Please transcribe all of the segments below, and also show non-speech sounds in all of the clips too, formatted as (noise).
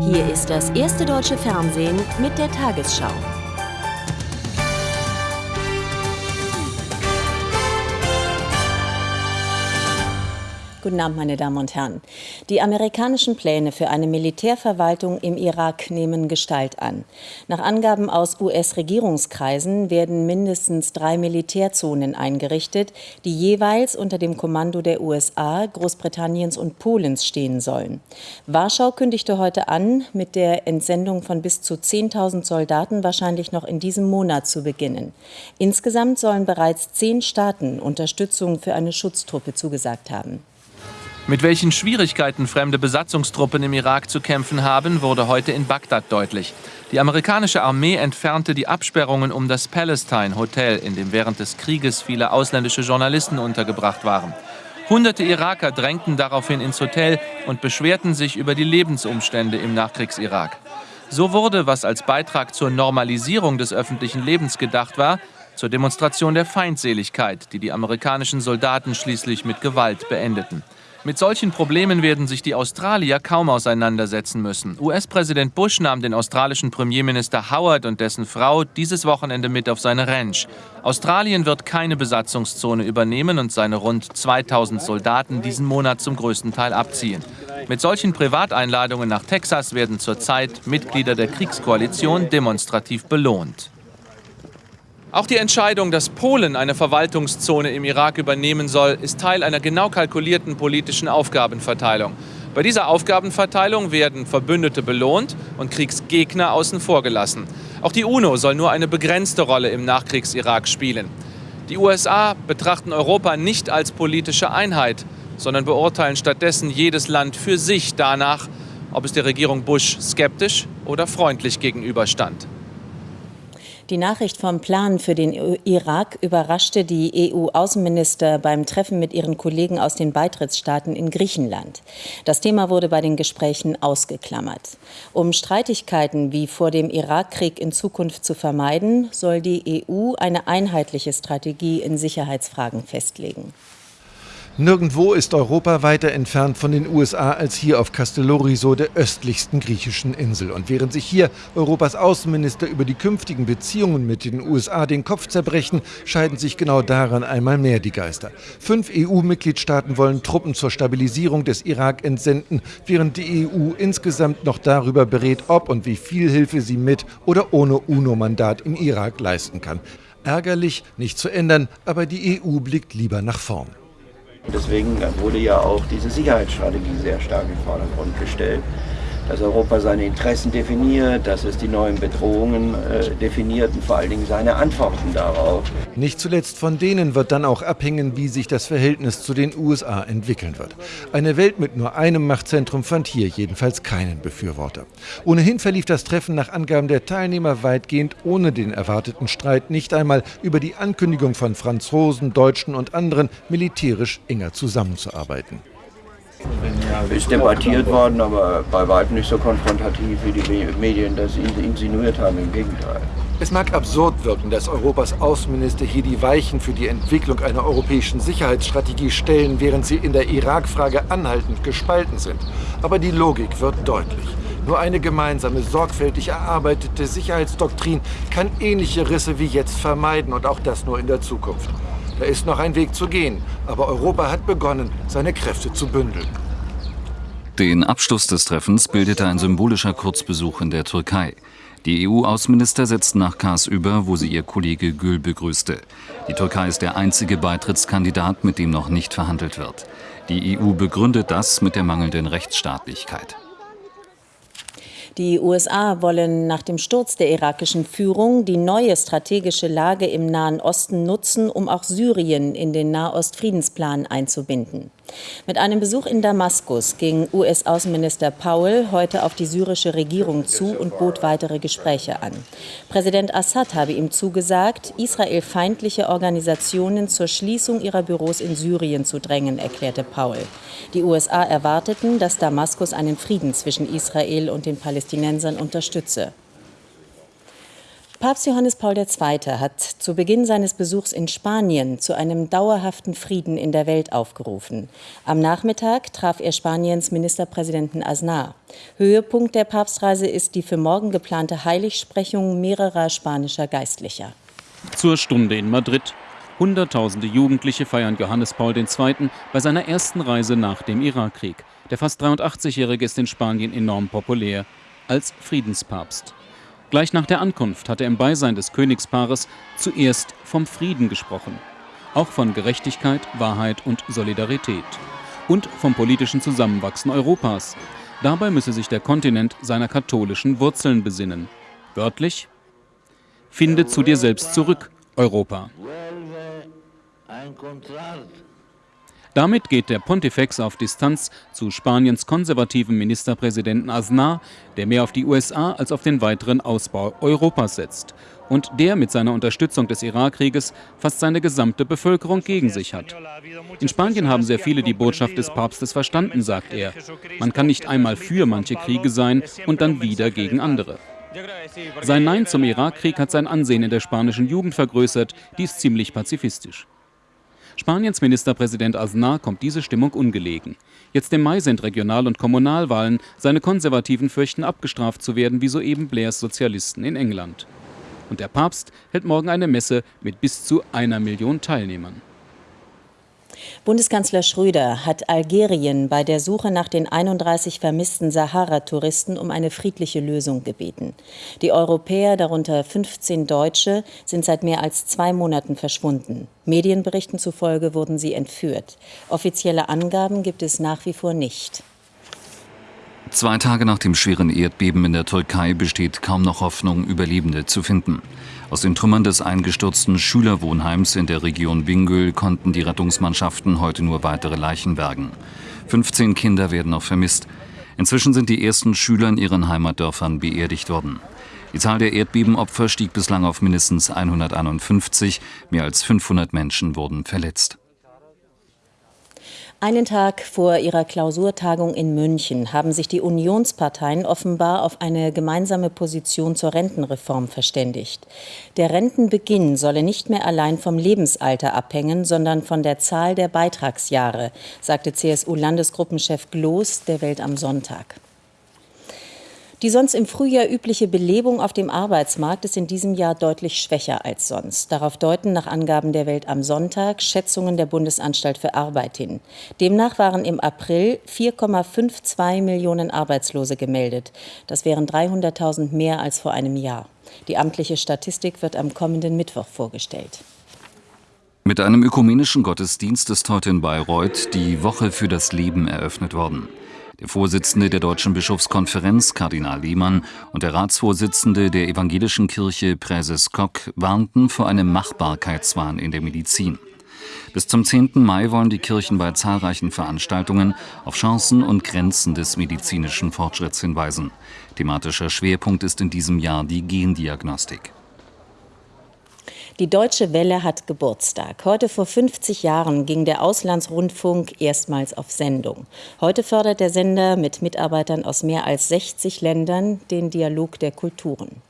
Hier ist das erste deutsche Fernsehen mit der Tagesschau. Guten Abend, meine Damen und Herren. Die amerikanischen Pläne für eine Militärverwaltung im Irak nehmen Gestalt an. Nach Angaben aus US-Regierungskreisen werden mindestens drei Militärzonen eingerichtet, die jeweils unter dem Kommando der USA, Großbritanniens und Polens stehen sollen. Warschau kündigte heute an, mit der Entsendung von bis zu 10.000 Soldaten wahrscheinlich noch in diesem Monat zu beginnen. Insgesamt sollen bereits zehn Staaten Unterstützung für eine Schutztruppe zugesagt haben. Mit welchen Schwierigkeiten fremde Besatzungstruppen im Irak zu kämpfen haben, wurde heute in Bagdad deutlich. Die amerikanische Armee entfernte die Absperrungen um das Palestine Hotel, in dem während des Krieges viele ausländische Journalisten untergebracht waren. Hunderte Iraker drängten daraufhin ins Hotel und beschwerten sich über die Lebensumstände im Nachkriegsirak. So wurde, was als Beitrag zur Normalisierung des öffentlichen Lebens gedacht war, zur Demonstration der Feindseligkeit, die die amerikanischen Soldaten schließlich mit Gewalt beendeten. Mit solchen Problemen werden sich die Australier kaum auseinandersetzen müssen. US-Präsident Bush nahm den australischen Premierminister Howard und dessen Frau dieses Wochenende mit auf seine Ranch. Australien wird keine Besatzungszone übernehmen und seine rund 2000 Soldaten diesen Monat zum größten Teil abziehen. Mit solchen Privateinladungen nach Texas werden zurzeit Mitglieder der Kriegskoalition demonstrativ belohnt. Auch die Entscheidung, dass Polen eine Verwaltungszone im Irak übernehmen soll, ist Teil einer genau kalkulierten politischen Aufgabenverteilung. Bei dieser Aufgabenverteilung werden Verbündete belohnt und Kriegsgegner außen vor gelassen. Auch die UNO soll nur eine begrenzte Rolle im Nachkriegs-Irak spielen. Die USA betrachten Europa nicht als politische Einheit, sondern beurteilen stattdessen jedes Land für sich danach, ob es der Regierung Bush skeptisch oder freundlich gegenüberstand. Die Nachricht vom Plan für den Irak überraschte die EU-Außenminister beim Treffen mit ihren Kollegen aus den Beitrittsstaaten in Griechenland. Das Thema wurde bei den Gesprächen ausgeklammert. Um Streitigkeiten wie vor dem Irakkrieg in Zukunft zu vermeiden, soll die EU eine einheitliche Strategie in Sicherheitsfragen festlegen. Nirgendwo ist Europa weiter entfernt von den USA als hier auf Castelloriso, der östlichsten griechischen Insel. Und während sich hier Europas Außenminister über die künftigen Beziehungen mit den USA den Kopf zerbrechen, scheiden sich genau daran einmal mehr die Geister. Fünf EU-Mitgliedstaaten wollen Truppen zur Stabilisierung des Irak entsenden, während die EU insgesamt noch darüber berät, ob und wie viel Hilfe sie mit oder ohne UNO-Mandat im Irak leisten kann. Ärgerlich, nicht zu ändern, aber die EU blickt lieber nach vorn. Deswegen wurde ja auch diese Sicherheitsstrategie sehr stark in den Vordergrund gestellt dass Europa seine Interessen definiert, dass es die neuen Bedrohungen äh, definiert und vor allen Dingen seine Antworten darauf. Nicht zuletzt von denen wird dann auch abhängen, wie sich das Verhältnis zu den USA entwickeln wird. Eine Welt mit nur einem Machtzentrum fand hier jedenfalls keinen Befürworter. Ohnehin verlief das Treffen nach Angaben der Teilnehmer weitgehend ohne den erwarteten Streit, nicht einmal über die Ankündigung von Franzosen, Deutschen und anderen, militärisch enger zusammenzuarbeiten. Ist debattiert worden, aber bei weitem nicht so konfrontativ, wie die Medien das insinuiert haben, im Gegenteil. Es mag absurd wirken, dass Europas Außenminister hier die Weichen für die Entwicklung einer europäischen Sicherheitsstrategie stellen, während sie in der Irak-Frage anhaltend gespalten sind. Aber die Logik wird deutlich. Nur eine gemeinsame, sorgfältig erarbeitete Sicherheitsdoktrin kann ähnliche Risse wie jetzt vermeiden und auch das nur in der Zukunft. Da ist noch ein Weg zu gehen, aber Europa hat begonnen, seine Kräfte zu bündeln. Den Abschluss des Treffens bildete ein symbolischer Kurzbesuch in der Türkei. Die EU-Außenminister setzten nach Kars über, wo sie ihr Kollege Gül begrüßte. Die Türkei ist der einzige Beitrittskandidat, mit dem noch nicht verhandelt wird. Die EU begründet das mit der mangelnden Rechtsstaatlichkeit. Die USA wollen nach dem Sturz der irakischen Führung die neue strategische Lage im Nahen Osten nutzen, um auch Syrien in den Nahostfriedensplan einzubinden. Mit einem Besuch in Damaskus ging US-Außenminister Powell heute auf die syrische Regierung zu und bot weitere Gespräche an. Präsident Assad habe ihm zugesagt, israelfeindliche Organisationen zur Schließung ihrer Büros in Syrien zu drängen, erklärte Powell. Die USA erwarteten, dass Damaskus einen Frieden zwischen Israel und den Palästinensern unterstütze. Papst Johannes Paul II. hat zu Beginn seines Besuchs in Spanien zu einem dauerhaften Frieden in der Welt aufgerufen. Am Nachmittag traf er Spaniens Ministerpräsidenten Aznar. Höhepunkt der Papstreise ist die für morgen geplante Heiligsprechung mehrerer spanischer Geistlicher. Zur Stunde in Madrid. Hunderttausende Jugendliche feiern Johannes Paul II. bei seiner ersten Reise nach dem Irakkrieg. Der fast 83-Jährige ist in Spanien enorm populär als Friedenspapst. Gleich nach der Ankunft hat er im Beisein des Königspaares zuerst vom Frieden gesprochen. Auch von Gerechtigkeit, Wahrheit und Solidarität. Und vom politischen Zusammenwachsen Europas. Dabei müsse sich der Kontinent seiner katholischen Wurzeln besinnen. Wörtlich, finde zu dir selbst zurück, Europa. Damit geht der Pontifex auf Distanz zu Spaniens konservativen Ministerpräsidenten Aznar, der mehr auf die USA als auf den weiteren Ausbau Europas setzt und der mit seiner Unterstützung des Irakkrieges fast seine gesamte Bevölkerung gegen sich hat. In Spanien haben sehr viele die Botschaft des Papstes verstanden, sagt er. Man kann nicht einmal für manche Kriege sein und dann wieder gegen andere. Sein Nein zum Irakkrieg hat sein Ansehen in der spanischen Jugend vergrößert, die ist ziemlich pazifistisch. Spaniens Ministerpräsident Aznar kommt diese Stimmung ungelegen. Jetzt im Mai sind Regional- und Kommunalwahlen. Seine Konservativen fürchten abgestraft zu werden, wie soeben Blairs Sozialisten in England. Und der Papst hält morgen eine Messe mit bis zu einer Million Teilnehmern. Bundeskanzler Schröder hat Algerien bei der Suche nach den 31 vermissten Sahara-Touristen um eine friedliche Lösung gebeten. Die Europäer, darunter 15 Deutsche, sind seit mehr als zwei Monaten verschwunden. Medienberichten zufolge wurden sie entführt. Offizielle Angaben gibt es nach wie vor nicht. Zwei Tage nach dem schweren Erdbeben in der Türkei besteht kaum noch Hoffnung, Überlebende zu finden. Aus den Trümmern des eingestürzten Schülerwohnheims in der Region Bingöl konnten die Rettungsmannschaften heute nur weitere Leichen bergen. 15 Kinder werden noch vermisst. Inzwischen sind die ersten Schüler in ihren Heimatdörfern beerdigt worden. Die Zahl der Erdbebenopfer stieg bislang auf mindestens 151. Mehr als 500 Menschen wurden verletzt. Einen Tag vor ihrer Klausurtagung in München haben sich die Unionsparteien offenbar auf eine gemeinsame Position zur Rentenreform verständigt. Der Rentenbeginn solle nicht mehr allein vom Lebensalter abhängen, sondern von der Zahl der Beitragsjahre, sagte CSU-Landesgruppenchef Gloß der Welt am Sonntag. Die sonst im Frühjahr übliche Belebung auf dem Arbeitsmarkt ist in diesem Jahr deutlich schwächer als sonst. Darauf deuten nach Angaben der Welt am Sonntag Schätzungen der Bundesanstalt für Arbeit hin. Demnach waren im April 4,52 Millionen Arbeitslose gemeldet. Das wären 300.000 mehr als vor einem Jahr. Die amtliche Statistik wird am kommenden Mittwoch vorgestellt. Mit einem ökumenischen Gottesdienst ist heute in Bayreuth die Woche für das Leben eröffnet worden. Der Vorsitzende der Deutschen Bischofskonferenz, Kardinal Lehmann, und der Ratsvorsitzende der Evangelischen Kirche, Präses Kock, warnten vor einem Machbarkeitswahn in der Medizin. Bis zum 10. Mai wollen die Kirchen bei zahlreichen Veranstaltungen auf Chancen und Grenzen des medizinischen Fortschritts hinweisen. Thematischer Schwerpunkt ist in diesem Jahr die Gendiagnostik. Die Deutsche Welle hat Geburtstag. Heute vor 50 Jahren ging der Auslandsrundfunk erstmals auf Sendung. Heute fördert der Sender mit Mitarbeitern aus mehr als 60 Ländern den Dialog der Kulturen.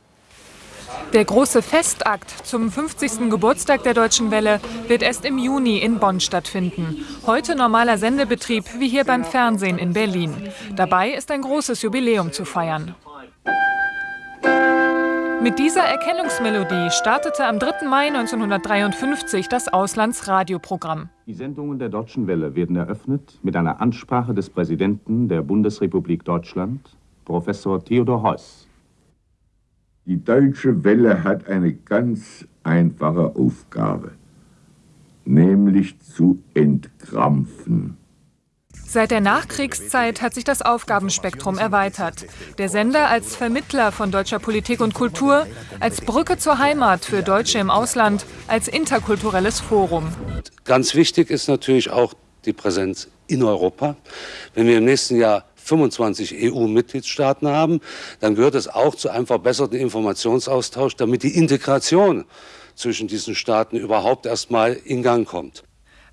Der große Festakt zum 50. Geburtstag der Deutschen Welle wird erst im Juni in Bonn stattfinden. Heute normaler Sendebetrieb wie hier beim Fernsehen in Berlin. Dabei ist ein großes Jubiläum zu feiern. Mit dieser Erkennungsmelodie startete am 3. Mai 1953 das Auslandsradioprogramm. Die Sendungen der Deutschen Welle werden eröffnet mit einer Ansprache des Präsidenten der Bundesrepublik Deutschland, Professor Theodor Heuss. Die Deutsche Welle hat eine ganz einfache Aufgabe, nämlich zu entkrampfen. Seit der Nachkriegszeit hat sich das Aufgabenspektrum erweitert. Der Sender als Vermittler von deutscher Politik und Kultur, als Brücke zur Heimat für Deutsche im Ausland, als interkulturelles Forum. Ganz wichtig ist natürlich auch die Präsenz in Europa. Wenn wir im nächsten Jahr 25 EU-Mitgliedstaaten haben, dann gehört es auch zu einem verbesserten Informationsaustausch, damit die Integration zwischen diesen Staaten überhaupt erst mal in Gang kommt.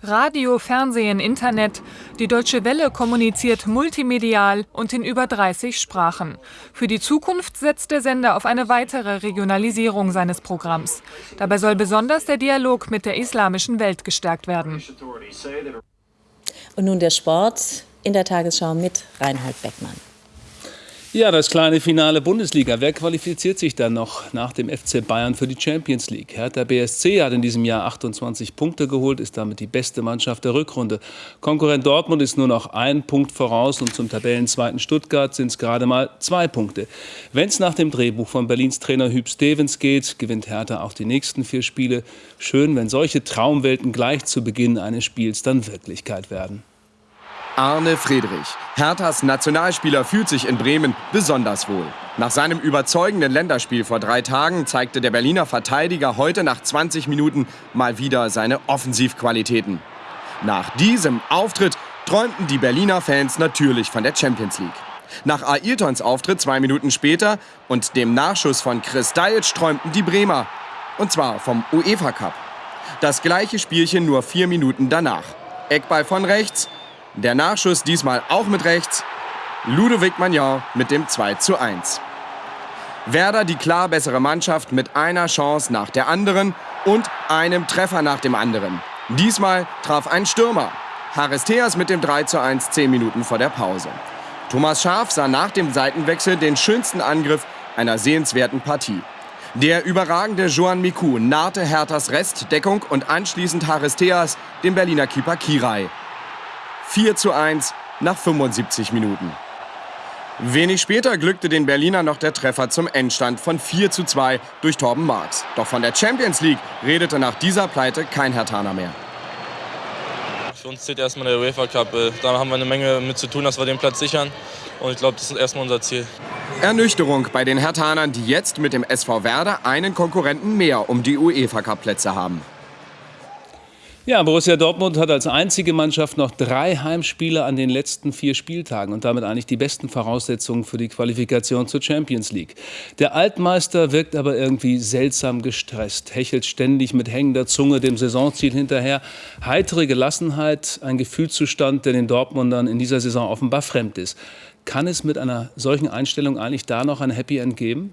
Radio, Fernsehen, Internet. Die Deutsche Welle kommuniziert multimedial und in über 30 Sprachen. Für die Zukunft setzt der Sender auf eine weitere Regionalisierung seines Programms. Dabei soll besonders der Dialog mit der islamischen Welt gestärkt werden. Und nun der Sport in der Tagesschau mit Reinhold Beckmann. Ja, das kleine Finale Bundesliga. Wer qualifiziert sich dann noch nach dem FC Bayern für die Champions League? Hertha BSC hat in diesem Jahr 28 Punkte geholt, ist damit die beste Mannschaft der Rückrunde. Konkurrent Dortmund ist nur noch ein Punkt voraus und zum Tabellenzweiten Stuttgart sind es gerade mal zwei Punkte. Wenn es nach dem Drehbuch von Berlins Trainer Hüb Stevens geht, gewinnt Hertha auch die nächsten vier Spiele. Schön, wenn solche Traumwelten gleich zu Beginn eines Spiels dann Wirklichkeit werden. Arne Friedrich. Herthas Nationalspieler fühlt sich in Bremen besonders wohl. Nach seinem überzeugenden Länderspiel vor drei Tagen zeigte der Berliner Verteidiger heute nach 20 Minuten mal wieder seine Offensivqualitäten. Nach diesem Auftritt träumten die Berliner Fans natürlich von der Champions League. Nach Ailtons Auftritt zwei Minuten später und dem Nachschuss von Chris Dajic träumten die Bremer. Und zwar vom UEFA Cup. Das gleiche Spielchen nur vier Minuten danach. Eckball von rechts, der Nachschuss diesmal auch mit rechts. Ludovic Magnan mit dem 2 zu 1. Werder die klar bessere Mannschaft mit einer Chance nach der anderen und einem Treffer nach dem anderen. Diesmal traf ein Stürmer. Haristeas mit dem 3 zu 1 10 Minuten vor der Pause. Thomas Schaf sah nach dem Seitenwechsel den schönsten Angriff einer sehenswerten Partie. Der überragende Joan Miku nahte Herthas Restdeckung und anschließend Haristeas dem Berliner Keeper Kirai. 4 zu 1 nach 75 Minuten. Wenig später glückte den Berliner noch der Treffer zum Endstand von 4 zu 2 durch Torben Marx. Doch von der Champions League redete nach dieser Pleite kein Hertaner mehr. Für uns zählt erstmal der UEFA Cup. Äh, da haben wir eine Menge mit zu tun, dass wir den Platz sichern. Und ich glaube, das ist erstmal unser Ziel. Ernüchterung bei den Hertanern, die jetzt mit dem SV Werder einen Konkurrenten mehr um die UEFA Cup Plätze haben. Ja, Borussia Dortmund hat als einzige Mannschaft noch drei Heimspiele an den letzten vier Spieltagen und damit eigentlich die besten Voraussetzungen für die Qualifikation zur Champions League. Der Altmeister wirkt aber irgendwie seltsam gestresst, hechelt ständig mit hängender Zunge dem Saisonziel hinterher. Heitere Gelassenheit, ein Gefühlszustand, der den Dortmundern in dieser Saison offenbar fremd ist. Kann es mit einer solchen Einstellung eigentlich da noch ein Happy End geben?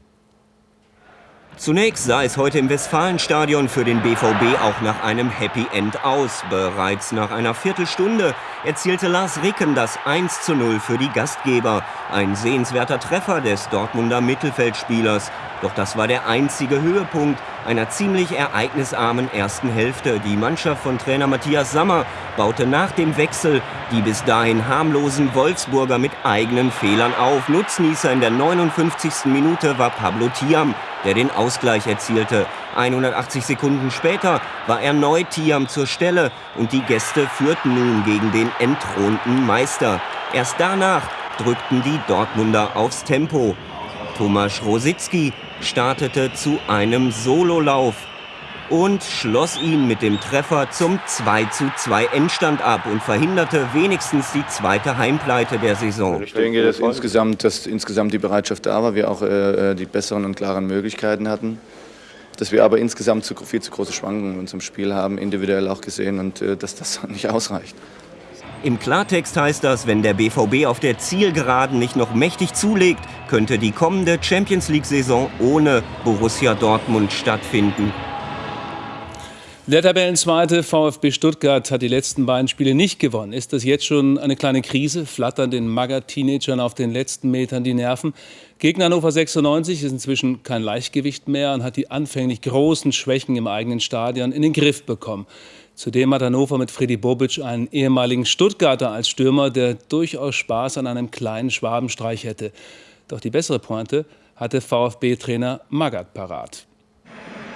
Zunächst sah es heute im Westfalenstadion für den BVB auch nach einem Happy End aus. Bereits nach einer Viertelstunde erzielte Lars Ricken das 1 zu 0 für die Gastgeber. Ein sehenswerter Treffer des Dortmunder Mittelfeldspielers. Doch das war der einzige Höhepunkt einer ziemlich ereignisarmen ersten Hälfte. Die Mannschaft von Trainer Matthias Sammer baute nach dem Wechsel die bis dahin harmlosen Wolfsburger mit eigenen Fehlern auf. Nutznießer in der 59. Minute war Pablo Tiam der den Ausgleich erzielte. 180 Sekunden später war erneut Tiam zur Stelle und die Gäste führten nun gegen den entthronten Meister. Erst danach drückten die Dortmunder aufs Tempo. Tomasz Rositzky startete zu einem Sololauf und schloss ihn mit dem Treffer zum 2:2 Endstand ab und verhinderte wenigstens die zweite Heimpleite der Saison. Ich denke, dass insgesamt, dass insgesamt die Bereitschaft da war, wir auch äh, äh, die besseren und klaren Möglichkeiten hatten. Dass wir aber insgesamt zu, viel zu große Schwankungen in unserem Spiel haben, individuell auch gesehen, und äh, dass das (laughs) nicht ausreicht. Im Klartext heißt das, wenn der BVB auf der Zielgeraden nicht noch mächtig zulegt, könnte die kommende Champions League-Saison ohne Borussia Dortmund stattfinden. Der Tabellenzweite VfB Stuttgart hat die letzten beiden Spiele nicht gewonnen. Ist das jetzt schon eine kleine Krise? Flattern den Magger-Teenagern auf den letzten Metern die Nerven? Gegner Hannover 96 ist inzwischen kein Leichtgewicht mehr und hat die anfänglich großen Schwächen im eigenen Stadion in den Griff bekommen. Zudem hat Hannover mit Freddy Bobic einen ehemaligen Stuttgarter als Stürmer, der durchaus Spaß an einem kleinen Schwabenstreich hätte. Doch die bessere Pointe hatte VfB-Trainer Magath parat.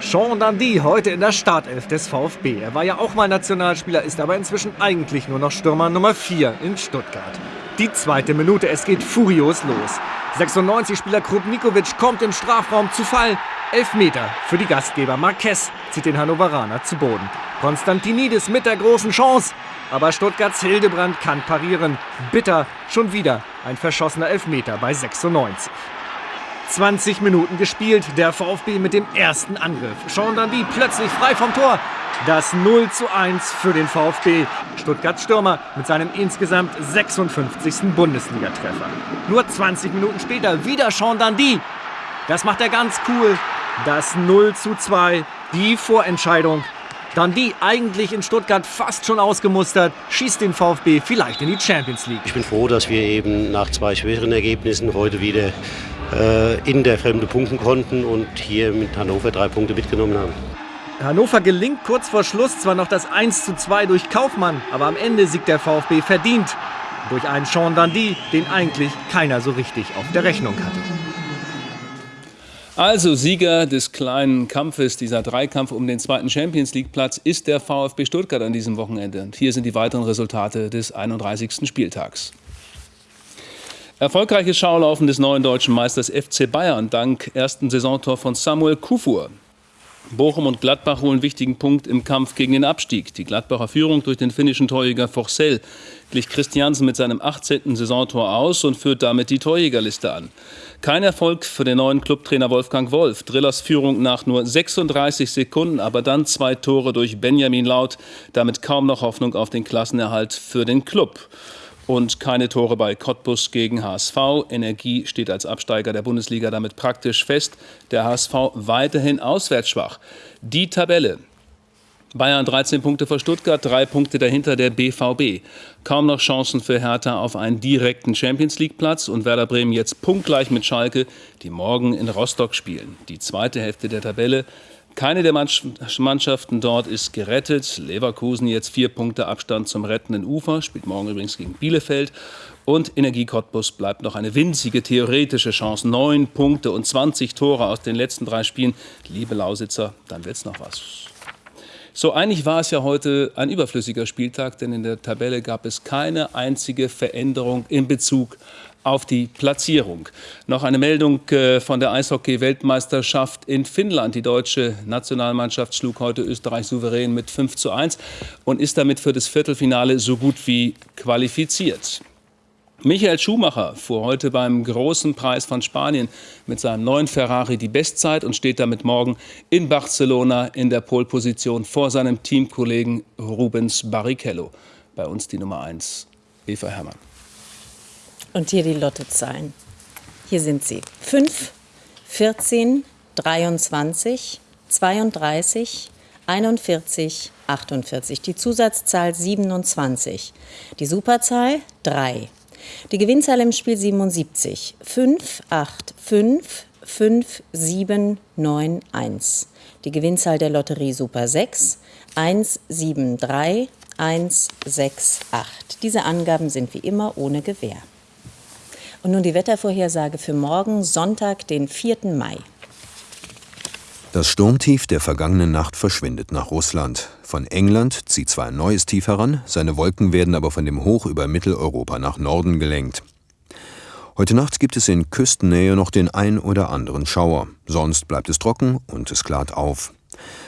Sean Dundee heute in der Startelf des VfB. Er war ja auch mal Nationalspieler, ist aber inzwischen eigentlich nur noch Stürmer Nummer 4 in Stuttgart. Die zweite Minute, es geht furios los. 96-Spieler Krupnikovic kommt im Strafraum zu Fall. Elfmeter für die Gastgeber. Marquez zieht den Hannoveraner zu Boden. Konstantinidis mit der großen Chance. Aber Stuttgarts Hildebrand kann parieren. Bitter, schon wieder ein verschossener Elfmeter bei 96. 20 Minuten gespielt. Der VfB mit dem ersten Angriff. Sean Dandy plötzlich frei vom Tor. Das 0 zu 1 für den VfB. Stuttgart Stürmer mit seinem insgesamt 56. Bundesligatreffer. Nur 20 Minuten später wieder Sean Dandy. Das macht er ganz cool. Das 0 zu 2. Die Vorentscheidung. Dandy eigentlich in Stuttgart fast schon ausgemustert, schießt den VfB vielleicht in die Champions League. Ich bin froh, dass wir eben nach zwei schweren Ergebnissen heute wieder in der Fremde punkten konnten und hier mit Hannover drei Punkte mitgenommen haben. Hannover gelingt kurz vor Schluss zwar noch das 1 zu 2 durch Kaufmann, aber am Ende siegt der VfB verdient. Durch einen Sean Dandy, den eigentlich keiner so richtig auf der Rechnung hatte. Also Sieger des kleinen Kampfes, dieser Dreikampf um den zweiten Champions League Platz, ist der VfB Stuttgart an diesem Wochenende. Und hier sind die weiteren Resultate des 31. Spieltags. Erfolgreiches Schaulaufen des neuen deutschen Meisters FC Bayern dank ersten Saisontor von Samuel Kufur. Bochum und Gladbach holen wichtigen Punkt im Kampf gegen den Abstieg. Die Gladbacher Führung durch den finnischen Torjäger Forcell glich Christiansen mit seinem 18. Saisontor aus und führt damit die Torjägerliste an. Kein Erfolg für den neuen Clubtrainer Wolfgang Wolf. Drillers Führung nach nur 36 Sekunden, aber dann zwei Tore durch Benjamin Laut. Damit kaum noch Hoffnung auf den Klassenerhalt für den Club und keine Tore bei Cottbus gegen HSV. Energie steht als Absteiger der Bundesliga damit praktisch fest. Der HSV weiterhin auswärts schwach. Die Tabelle. Bayern 13 Punkte vor Stuttgart, drei Punkte dahinter der BVB. Kaum noch Chancen für Hertha auf einen direkten Champions League Platz und Werder Bremen jetzt punktgleich mit Schalke, die morgen in Rostock spielen. Die zweite Hälfte der Tabelle keine der Mannschaften dort ist gerettet. Leverkusen jetzt vier Punkte Abstand zum rettenden Ufer, spielt morgen übrigens gegen Bielefeld. Und Energie Cottbus bleibt noch eine winzige theoretische Chance. Neun Punkte und 20 Tore aus den letzten drei Spielen. Liebe Lausitzer, dann wird's noch was. So eigentlich war es ja heute ein überflüssiger Spieltag, denn in der Tabelle gab es keine einzige Veränderung in Bezug auf die Platzierung. Noch eine Meldung äh, von der Eishockey-Weltmeisterschaft in Finnland. Die deutsche Nationalmannschaft schlug heute Österreich souverän mit 5 zu 1 und ist damit für das Viertelfinale so gut wie qualifiziert. Michael Schumacher fuhr heute beim großen Preis von Spanien mit seinem neuen Ferrari die Bestzeit und steht damit morgen in Barcelona in der Polposition vor seinem Teamkollegen Rubens Barrichello. Bei uns die Nummer 1, Eva Herrmann. Und hier die Lottozahlen. Hier sind sie. 5, 14, 23, 32, 41, 48. Die Zusatzzahl 27. Die Superzahl 3. Die Gewinnzahl im Spiel 77. 5, 8, 5, 5, 7, 9, 1. Die Gewinnzahl der Lotterie Super 6. 1, 7, 3, 1, 6, 8. Diese Angaben sind wie immer ohne Gewähr. Und nun die Wettervorhersage für morgen, Sonntag, den 4. Mai. Das Sturmtief der vergangenen Nacht verschwindet nach Russland. Von England zieht zwar ein neues Tief heran, seine Wolken werden aber von dem Hoch über Mitteleuropa nach Norden gelenkt. Heute Nacht gibt es in Küstennähe noch den ein oder anderen Schauer. Sonst bleibt es trocken und es klart auf.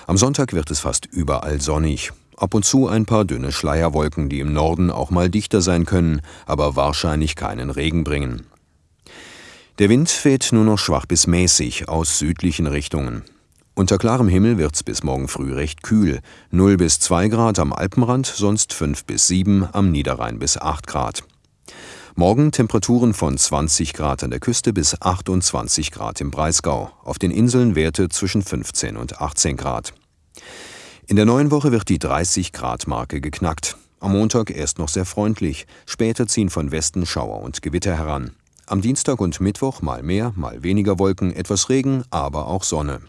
Am Sonntag wird es fast überall sonnig. Ab und zu ein paar dünne Schleierwolken, die im Norden auch mal dichter sein können, aber wahrscheinlich keinen Regen bringen. Der Wind fährt nur noch schwach bis mäßig aus südlichen Richtungen. Unter klarem Himmel wird's bis morgen früh recht kühl. 0 bis 2 Grad am Alpenrand, sonst 5 bis 7, am Niederrhein bis 8 Grad. Morgen Temperaturen von 20 Grad an der Küste bis 28 Grad im Breisgau. Auf den Inseln Werte zwischen 15 und 18 Grad. In der neuen Woche wird die 30-Grad-Marke geknackt. Am Montag erst noch sehr freundlich, später ziehen von Westen Schauer und Gewitter heran. Am Dienstag und Mittwoch mal mehr, mal weniger Wolken, etwas Regen, aber auch Sonne.